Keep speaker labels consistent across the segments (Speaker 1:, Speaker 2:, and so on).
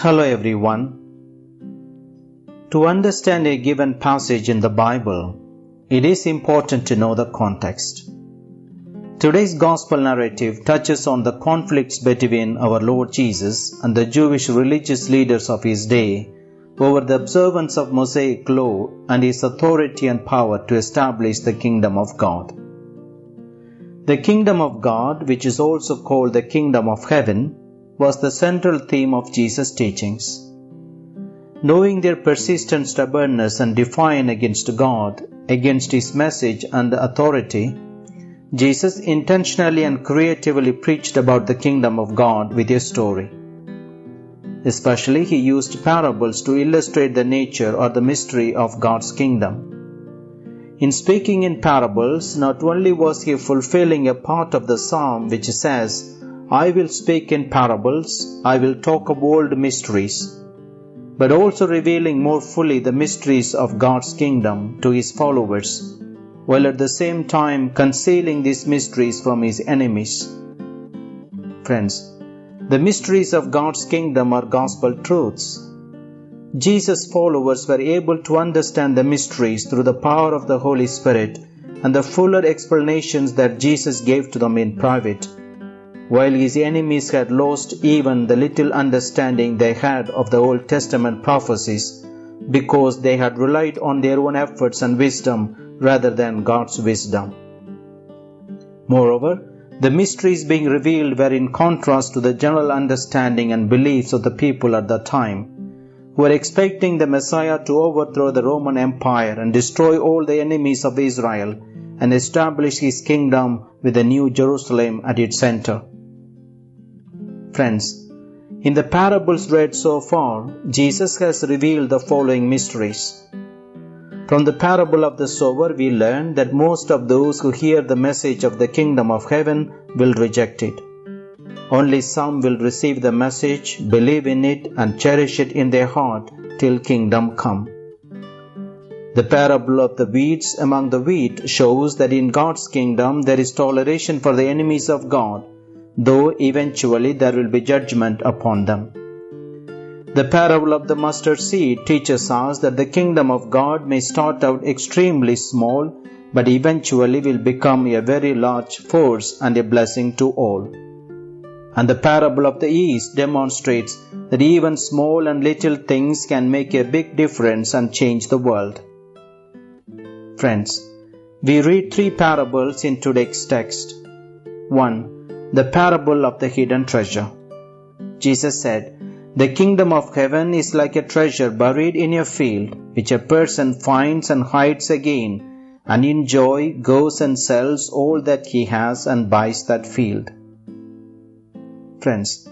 Speaker 1: Hello everyone. To understand a given passage in the Bible, it is important to know the context. Today's gospel narrative touches on the conflicts between our Lord Jesus and the Jewish religious leaders of his day over the observance of Mosaic law and his authority and power to establish the kingdom of God. The kingdom of God, which is also called the kingdom of heaven, was the central theme of Jesus' teachings. Knowing their persistent stubbornness and defiance against God, against His message and authority, Jesus intentionally and creatively preached about the kingdom of God with a story. Especially, he used parables to illustrate the nature or the mystery of God's kingdom. In speaking in parables, not only was he fulfilling a part of the psalm which says, I will speak in parables, I will talk of old mysteries, but also revealing more fully the mysteries of God's kingdom to his followers, while at the same time concealing these mysteries from his enemies. Friends, the mysteries of God's kingdom are gospel truths. Jesus' followers were able to understand the mysteries through the power of the Holy Spirit and the fuller explanations that Jesus gave to them in private while his enemies had lost even the little understanding they had of the Old Testament prophecies because they had relied on their own efforts and wisdom rather than God's wisdom. Moreover, the mysteries being revealed were in contrast to the general understanding and beliefs of the people at the time, who were expecting the Messiah to overthrow the Roman Empire and destroy all the enemies of Israel and establish his kingdom with the New Jerusalem at its center. Friends, in the parables read so far, Jesus has revealed the following mysteries. From the parable of the sower, we learn that most of those who hear the message of the kingdom of heaven will reject it. Only some will receive the message, believe in it, and cherish it in their heart till kingdom come. The parable of the weeds among the wheat shows that in God's kingdom there is toleration for the enemies of God though eventually there will be judgment upon them. The parable of the mustard seed teaches us that the kingdom of God may start out extremely small, but eventually will become a very large force and a blessing to all. And the parable of the yeast demonstrates that even small and little things can make a big difference and change the world. Friends, we read three parables in today's text. 1 the parable of the hidden treasure. Jesus said, The kingdom of heaven is like a treasure buried in a field, which a person finds and hides again, and in joy goes and sells all that he has and buys that field. Friends,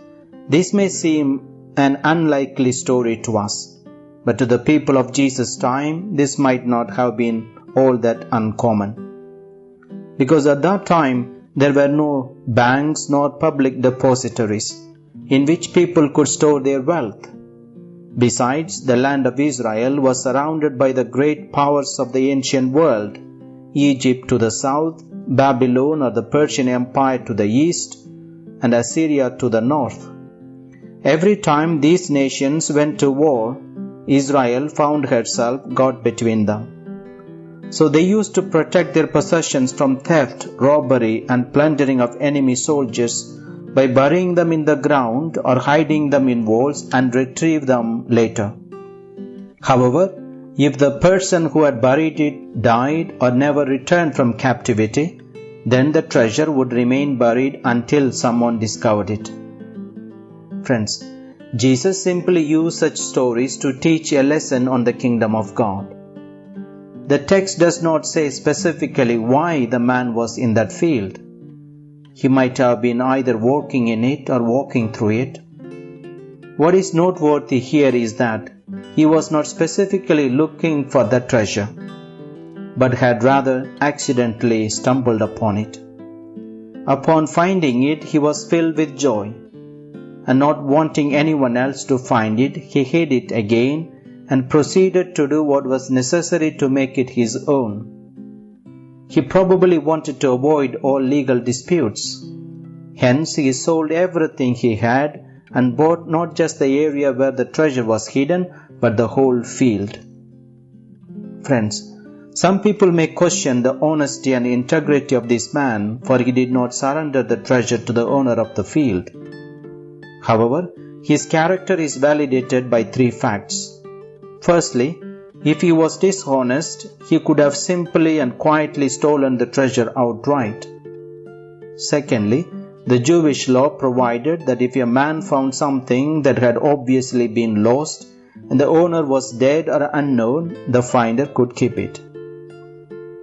Speaker 1: this may seem an unlikely story to us, but to the people of Jesus' time, this might not have been all that uncommon. Because at that time, there were no banks nor public depositories in which people could store their wealth. Besides, the land of Israel was surrounded by the great powers of the ancient world Egypt to the south, Babylon or the Persian Empire to the east, and Assyria to the north. Every time these nations went to war, Israel found herself caught between them. So they used to protect their possessions from theft, robbery, and plundering of enemy soldiers by burying them in the ground or hiding them in walls and retrieve them later. However, if the person who had buried it died or never returned from captivity, then the treasure would remain buried until someone discovered it. Friends, Jesus simply used such stories to teach a lesson on the kingdom of God. The text does not say specifically why the man was in that field. He might have been either walking in it or walking through it. What is noteworthy here is that he was not specifically looking for the treasure, but had rather accidentally stumbled upon it. Upon finding it, he was filled with joy, and not wanting anyone else to find it, he hid it again and proceeded to do what was necessary to make it his own. He probably wanted to avoid all legal disputes. Hence, he sold everything he had and bought not just the area where the treasure was hidden, but the whole field. Friends, some people may question the honesty and integrity of this man, for he did not surrender the treasure to the owner of the field. However, his character is validated by three facts. Firstly, if he was dishonest, he could have simply and quietly stolen the treasure outright. Secondly, the Jewish law provided that if a man found something that had obviously been lost and the owner was dead or unknown, the finder could keep it.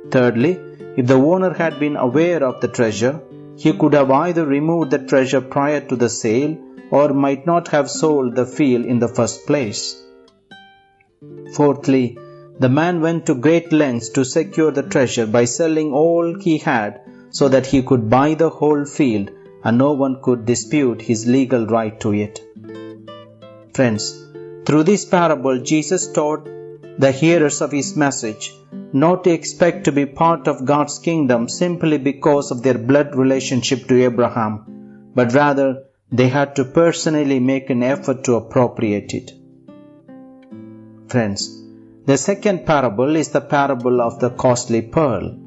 Speaker 1: Thirdly, if the owner had been aware of the treasure, he could have either removed the treasure prior to the sale or might not have sold the field in the first place. Fourthly, the man went to great lengths to secure the treasure by selling all he had so that he could buy the whole field and no one could dispute his legal right to it. Friends, through this parable, Jesus taught the hearers of his message not to expect to be part of God's kingdom simply because of their blood relationship to Abraham, but rather they had to personally make an effort to appropriate it. Friends, the second parable is the parable of the costly pearl.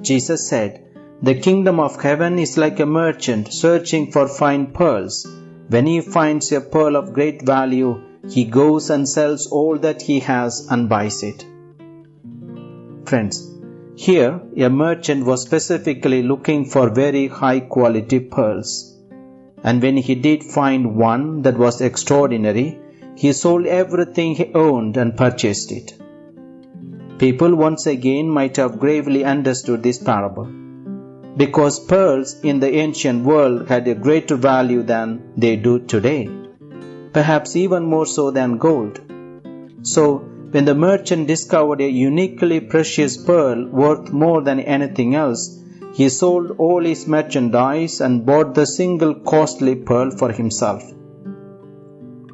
Speaker 1: Jesus said, The kingdom of heaven is like a merchant searching for fine pearls. When he finds a pearl of great value, he goes and sells all that he has and buys it. Friends, here a merchant was specifically looking for very high quality pearls. And when he did find one that was extraordinary, he sold everything he owned and purchased it. People once again might have gravely understood this parable. Because pearls in the ancient world had a greater value than they do today, perhaps even more so than gold. So, when the merchant discovered a uniquely precious pearl worth more than anything else, he sold all his merchandise and bought the single costly pearl for himself.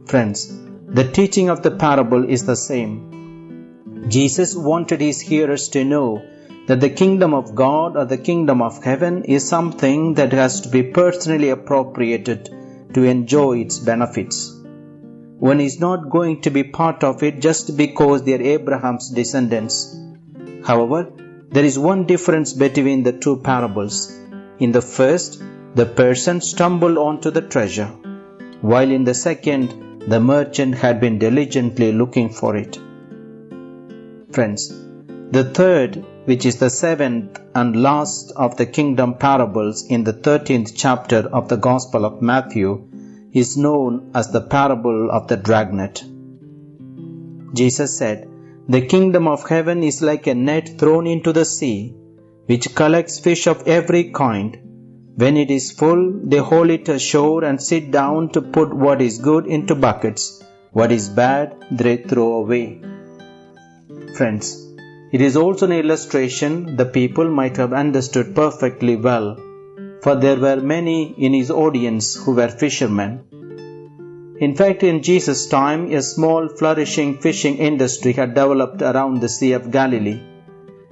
Speaker 1: Friends, the teaching of the parable is the same. Jesus wanted his hearers to know that the kingdom of God or the kingdom of heaven is something that has to be personally appropriated to enjoy its benefits. One is not going to be part of it just because they are Abraham's descendants. However, there is one difference between the two parables. In the first, the person stumbled onto the treasure, while in the second, the merchant had been diligently looking for it. Friends, the third, which is the seventh and last of the kingdom parables in the 13th chapter of the Gospel of Matthew, is known as the parable of the dragnet. Jesus said, The kingdom of heaven is like a net thrown into the sea, which collects fish of every kind when it is full, they haul it ashore and sit down to put what is good into buckets, what is bad they throw away. Friends, it is also an illustration the people might have understood perfectly well, for there were many in his audience who were fishermen. In fact, in Jesus' time, a small flourishing fishing industry had developed around the Sea of Galilee,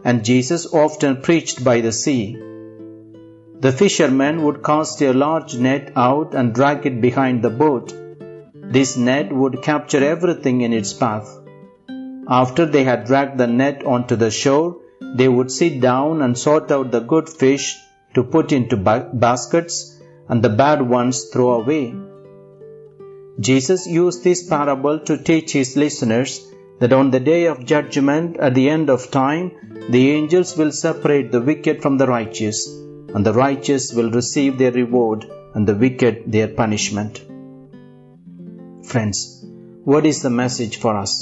Speaker 1: and Jesus often preached by the sea. The fishermen would cast a large net out and drag it behind the boat. This net would capture everything in its path. After they had dragged the net onto the shore, they would sit down and sort out the good fish to put into ba- baskets and the bad ones throw away. Jesus used this parable to teach his listeners that on the day of judgment at the end of time, the angels will separate the wicked from the righteous and the righteous will receive their reward, and the wicked their punishment. Friends, what is the message for us?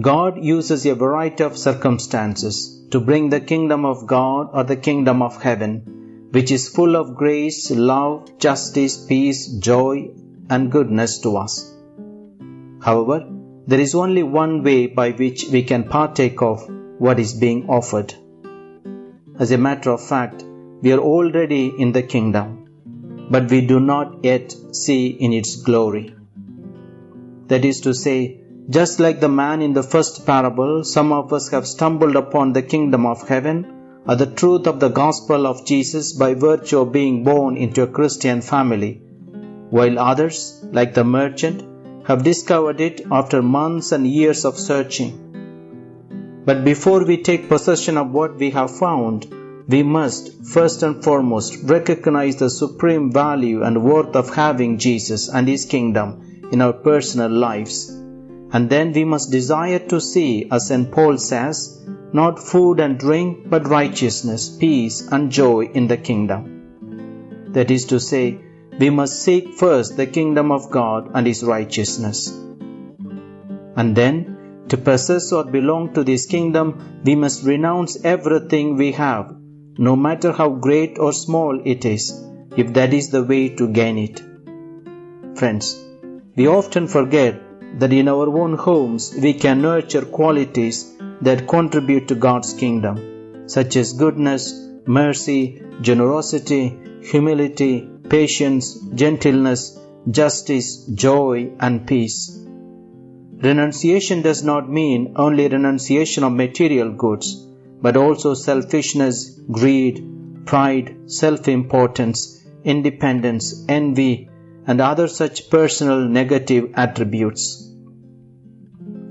Speaker 1: God uses a variety of circumstances to bring the kingdom of God or the kingdom of heaven, which is full of grace, love, justice, peace, joy, and goodness to us. However, there is only one way by which we can partake of what is being offered. As a matter of fact, we are already in the kingdom, but we do not yet see in its glory. That is to say, just like the man in the first parable, some of us have stumbled upon the kingdom of heaven or the truth of the gospel of Jesus by virtue of being born into a Christian family. while others, like the merchant, have discovered it after months and years of searching. But before we take possession of what we have found, we must first and foremost recognize the supreme value and worth of having Jesus and His kingdom in our personal lives. And then we must desire to see, as St. Paul says, not food and drink, but righteousness, peace, and joy in the kingdom. That is to say, we must seek first the kingdom of God and His righteousness. And then, to possess or belong to this kingdom, we must renounce everything we have, no matter how great or small it is, if that is the way to gain it. Friends, we often forget that in our own homes we can nurture qualities that contribute to God's kingdom, such as goodness, mercy, generosity, humility, patience, gentleness, justice, joy, and peace. Renunciation does not mean only renunciation of material goods, but also selfishness, greed, pride, self importance, independence, envy, and other such personal negative attributes.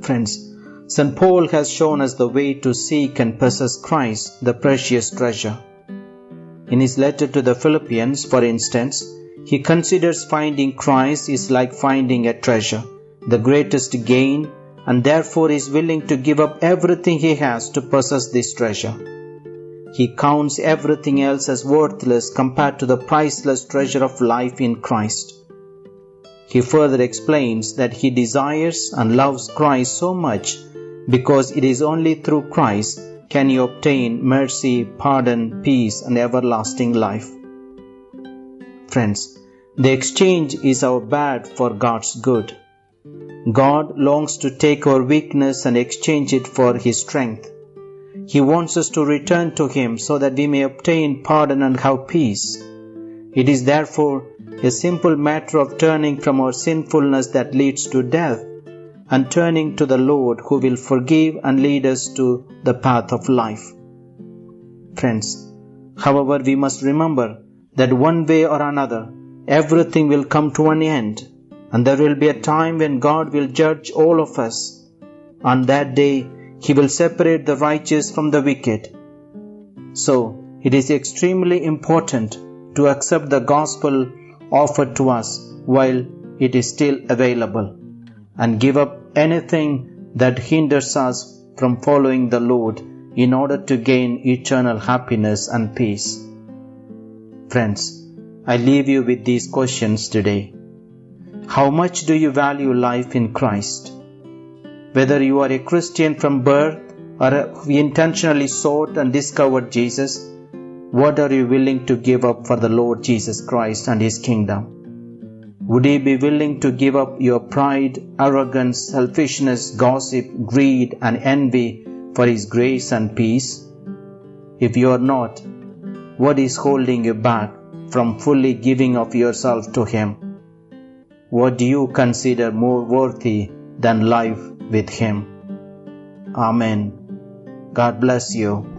Speaker 1: Friends, St. Paul has shown us the way to seek and possess Christ, the precious treasure. In his letter to the Philippians, for instance, he considers finding Christ is like finding a treasure, the greatest gain, and therefore is willing to give up everything he has to possess this treasure. He counts everything else as worthless compared to the priceless treasure of life in Christ. He further explains that he desires and loves Christ so much because it is only through Christ can you obtain mercy, pardon, peace, and everlasting life. Friends, the exchange is our bad for God's good. God longs to take our weakness and exchange it for His strength. He wants us to return to Him so that we may obtain pardon and have peace. It is therefore a simple matter of turning from our sinfulness that leads to death and turning to the Lord who will forgive and lead us to the path of life. Friends, however, we must remember that one way or another, everything will come to an end, and there will be a time when God will judge all of us. On that day, He will separate the righteous from the wicked. So, it is extremely important to accept the gospel offered to us while it is still available and give up anything that hinders us from following the Lord in order to gain eternal happiness and peace. Friends, I leave you with these questions today. How much do you value life in Christ? Whether you are a Christian from birth or intentionally sought and discovered Jesus, what are you willing to give up for the Lord Jesus Christ and His kingdom? Would you be willing to give up your pride, arrogance, selfishness, gossip, greed, and envy for His grace and peace? If you are not, what is holding you back from fully giving of yourself to Him? What do you consider more worthy than life with Him? Amen. God bless you.